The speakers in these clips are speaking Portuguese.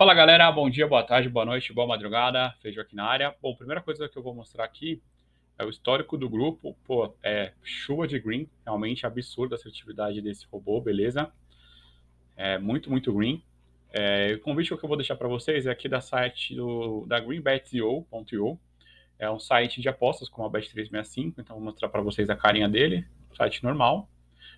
Fala galera, bom dia, boa tarde, boa noite, boa madrugada, Feijão aqui na área. Bom, primeira coisa que eu vou mostrar aqui é o histórico do grupo. Pô, é chuva de green, realmente absurda a assertividade desse robô, beleza? É muito, muito green. É, o convite que eu vou deixar para vocês é aqui da site do, da greenbet.io. É um site de apostas como a Bet365, então vou mostrar para vocês a carinha dele, site normal.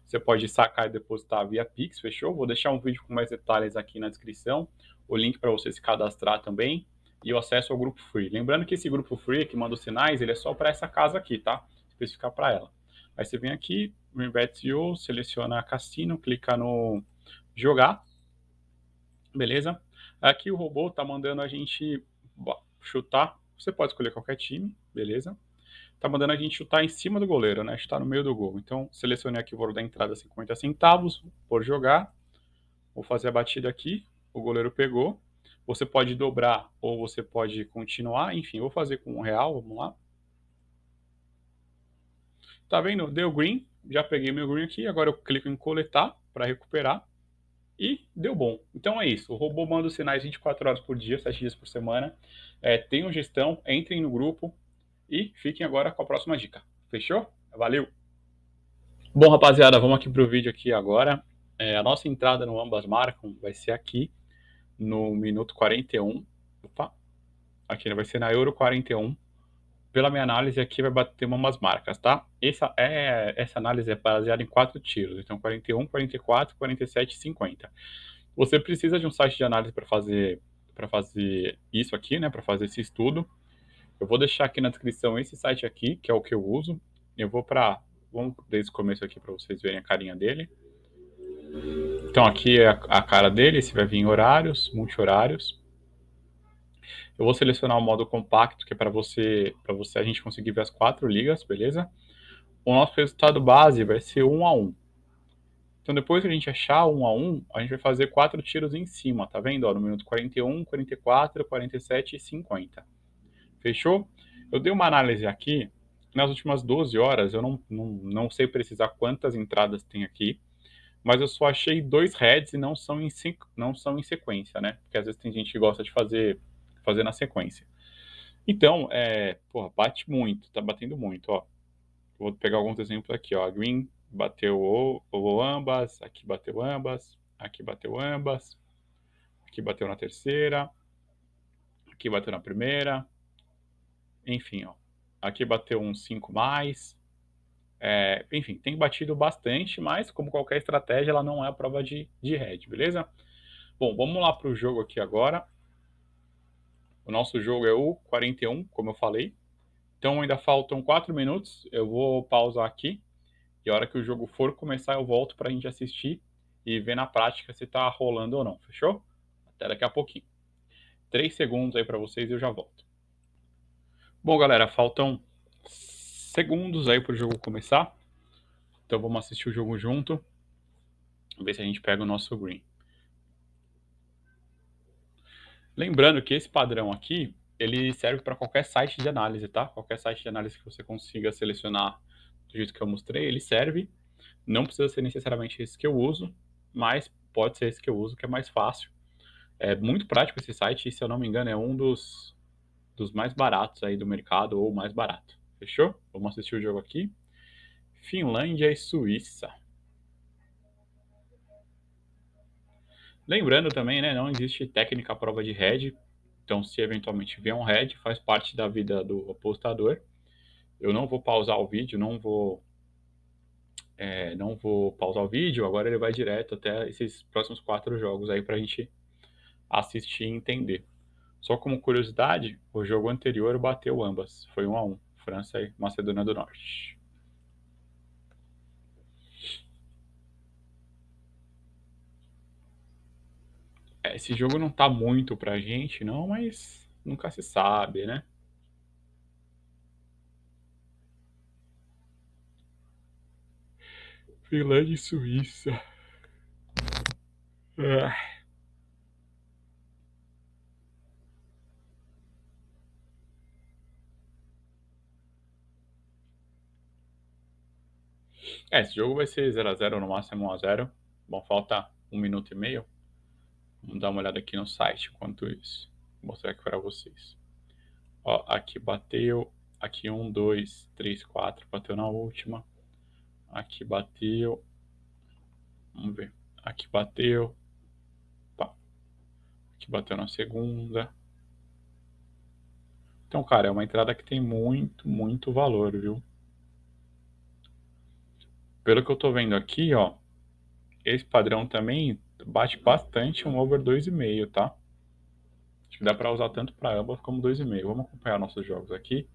Você pode sacar e depositar via Pix, fechou? Vou deixar um vídeo com mais detalhes aqui na descrição o link para você se cadastrar também e o acesso ao grupo free. Lembrando que esse grupo free que manda os sinais, ele é só para essa casa aqui, tá? Especificar para ela. Aí você vem aqui, Greenbet.io, seleciona Cassino, clica no jogar, beleza? Aqui o robô tá mandando a gente chutar, você pode escolher qualquer time, beleza? Tá mandando a gente chutar em cima do goleiro, né? Chutar no meio do gol. Então, selecionei aqui o valor da entrada 50 centavos, por jogar. Vou fazer a batida aqui, o goleiro pegou. Você pode dobrar ou você pode continuar. Enfim, eu vou fazer com um real, vamos lá. Tá vendo? Deu green, já peguei meu green aqui. Agora eu clico em coletar para recuperar. E deu bom. Então é isso. O robô manda os sinais 24 horas por dia, 7 dias por semana. É, tenham gestão, entrem no grupo e fiquem agora com a próxima dica. Fechou? Valeu! Bom, rapaziada, vamos aqui para o vídeo aqui agora. É, a nossa entrada no Ambas Marcam vai ser aqui no minuto 41. Opa, aqui vai ser na Euro 41. Pela minha análise aqui vai bater umas marcas, tá? Essa, é, essa análise é baseada em quatro tiros, então 41, 44, 47 e 50. Você precisa de um site de análise para fazer para fazer isso aqui, né, para fazer esse estudo. Eu vou deixar aqui na descrição esse site aqui, que é o que eu uso. Eu vou para vamos desde o começo aqui para vocês verem a carinha dele. Então aqui é a cara dele, esse vai vir em horários, multi-horários. Eu vou selecionar o modo compacto, que é para você, você a gente conseguir ver as quatro ligas, beleza? O nosso resultado base vai ser 1 a 1. Então depois que a gente achar 1 a 1, a gente vai fazer quatro tiros em cima, tá vendo? Ó, no minuto 41, 44, 47 e 50. Fechou? Eu dei uma análise aqui, nas últimas 12 horas, eu não, não, não sei precisar quantas entradas tem aqui, mas eu só achei dois heads e não são em, não são em sequência, né? Porque às vezes tem gente que gosta de fazer, fazer na sequência. Então, é, porra, bate muito, tá batendo muito, ó. Vou pegar alguns exemplos aqui, ó. A Green bateu o, o ambas, aqui bateu ambas, aqui bateu ambas, aqui bateu na terceira, aqui bateu na primeira, enfim, ó. Aqui bateu um 5 mais, é, enfim, tem batido bastante, mas como qualquer estratégia, ela não é a prova de, de head, beleza? Bom, vamos lá para o jogo aqui agora. O nosso jogo é o 41, como eu falei. Então ainda faltam 4 minutos, eu vou pausar aqui. E a hora que o jogo for começar, eu volto para a gente assistir e ver na prática se está rolando ou não, fechou? Até daqui a pouquinho. 3 segundos aí para vocês e eu já volto. Bom, galera, faltam segundos aí para o jogo começar. Então vamos assistir o jogo junto. Ver se a gente pega o nosso green. Lembrando que esse padrão aqui, ele serve para qualquer site de análise, tá? Qualquer site de análise que você consiga selecionar do jeito que eu mostrei, ele serve. Não precisa ser necessariamente esse que eu uso, mas pode ser esse que eu uso, que é mais fácil. É muito prático esse site e, se eu não me engano, é um dos, dos mais baratos aí do mercado, ou mais barato. Fechou? Vamos assistir o jogo aqui. Finlândia e Suíça. Lembrando também, né, não existe técnica prova de head. Então, se eventualmente vier um head, faz parte da vida do apostador. Eu não vou pausar o vídeo, não vou é, não vou pausar o vídeo, agora ele vai direto até esses próximos quatro jogos aí para a gente assistir e entender. Só como curiosidade, o jogo anterior bateu ambas, foi um a um. França e Macedônia do Norte. É, esse jogo não tá muito pra gente, não, mas nunca se sabe, né? Finlândia e Suíça. Ah. É, esse jogo vai ser 0x0 no máximo 1x0. Bom, falta um minuto e meio. Vamos dar uma olhada aqui no site enquanto isso. Vou mostrar aqui para vocês. Ó, aqui bateu, aqui um, dois, três, quatro, bateu na última. Aqui bateu. Vamos ver. Aqui bateu. Pá. Aqui bateu na segunda. Então, cara, é uma entrada que tem muito, muito valor, viu? Pelo que eu tô vendo aqui, ó, esse padrão também bate bastante um over 2,5, tá? Acho que dá para usar tanto para ambas como 2,5. Vamos acompanhar nossos jogos aqui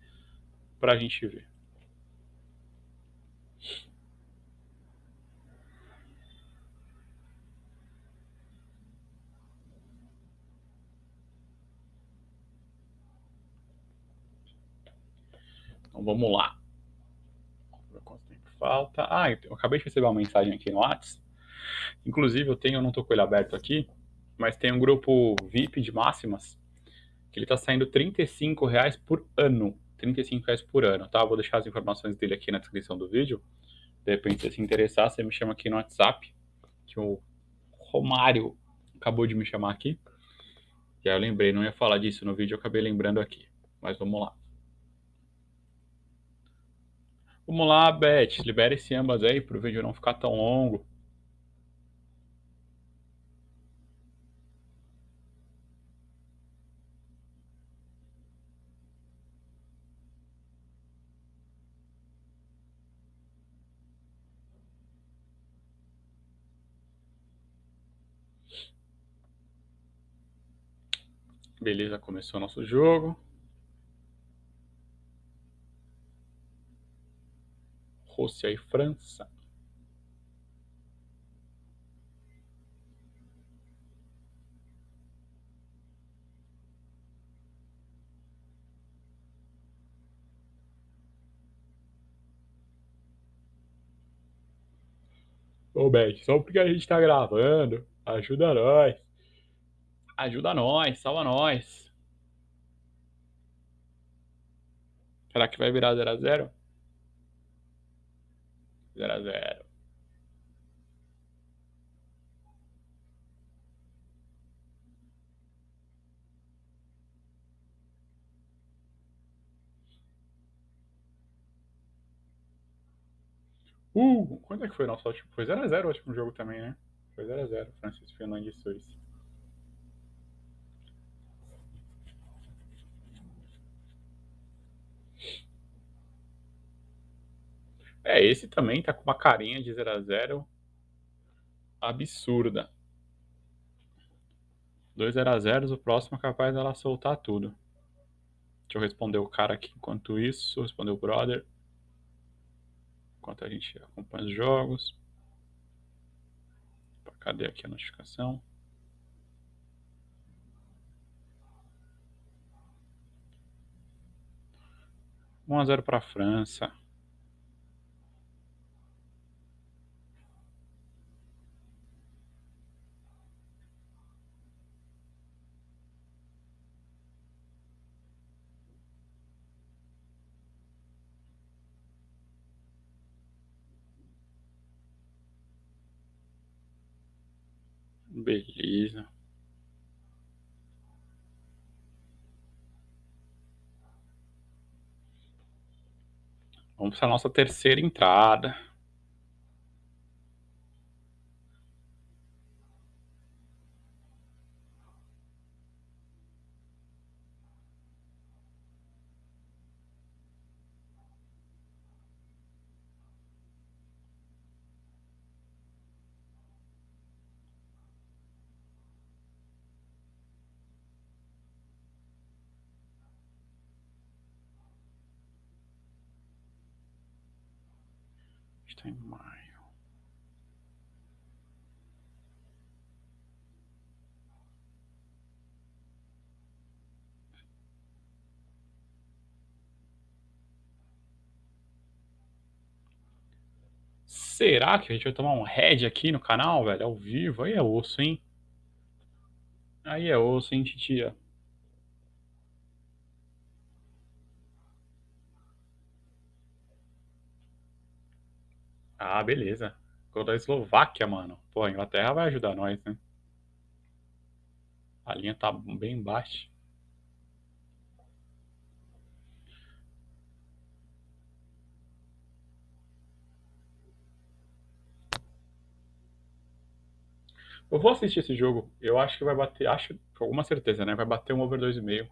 para a gente ver. Então vamos lá. Falta? Ah, eu acabei de receber uma mensagem aqui no WhatsApp. Inclusive eu tenho, eu não tô com ele aberto aqui, mas tem um grupo VIP de máximas que ele tá saindo 35 reais por ano. 35 reais por ano, tá? vou deixar as informações dele aqui na descrição do vídeo. De repente, se se interessar, você me chama aqui no WhatsApp, que o Romário acabou de me chamar aqui. E aí eu lembrei, não ia falar disso no vídeo, eu acabei lembrando aqui. Mas vamos lá. Vamos lá, Beth, libera esse ambas aí para o vídeo não ficar tão longo. Beleza, começou nosso jogo. Rússia e França. Ô, Beth, só porque a gente tá gravando, ajuda nós. Ajuda nós, salva nós. Será que vai virar 0x0? 0x0. Uh, quanto é que foi nosso último? Foi 0x0 o último jogo também, né? Foi 0x0, Francisco Fernandes e Suíça. É, esse também tá com uma carinha de 0 a 0 absurda. 2 0 a 0 o próximo é capaz dela soltar tudo. Deixa eu responder o cara aqui enquanto isso, responder o brother. Enquanto a gente acompanha os jogos. Cadê aqui a notificação? Um a zero para a França. Beleza. Vamos para a nossa terceira entrada. Está em maio. Será que a gente vai tomar um head aqui no canal, velho? Ao vivo? Aí é osso, hein? Aí é osso, hein, titia? Ah, beleza. Gol da Eslováquia, mano. Pô, a Inglaterra vai ajudar nós, né? A linha tá bem baixa. Eu vou assistir esse jogo. Eu acho que vai bater, acho com alguma certeza, né? Vai bater um over 2,5.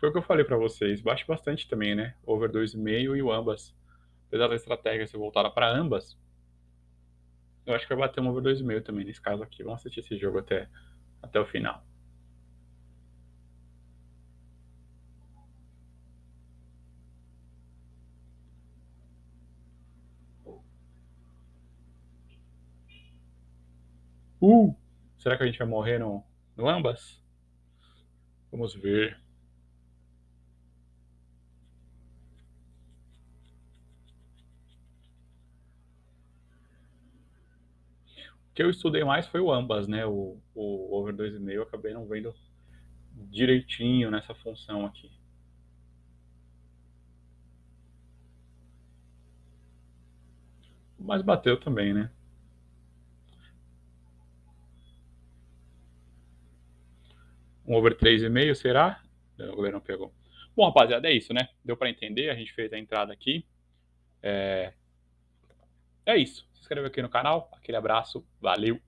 Foi o que eu falei para vocês. Baixe bastante também, né? Over 2,5 e o ambas. Apesar da estratégia ser voltada para ambas, eu acho que vai bater um over 2,5 também nesse caso aqui. Vamos assistir esse jogo até, até o final. Uh! Será que a gente vai morrer no, no ambas? Vamos ver. Que eu estudei mais foi o ambas, né? O, o over 2,5 eu acabei não vendo direitinho nessa função aqui. Mas bateu também, né? Um over 3,5 será? O goleiro não pegou. Bom, rapaziada, é isso, né? Deu para entender, a gente fez a entrada aqui. É... é isso. Se inscreva aqui no canal. Aquele abraço, valeu!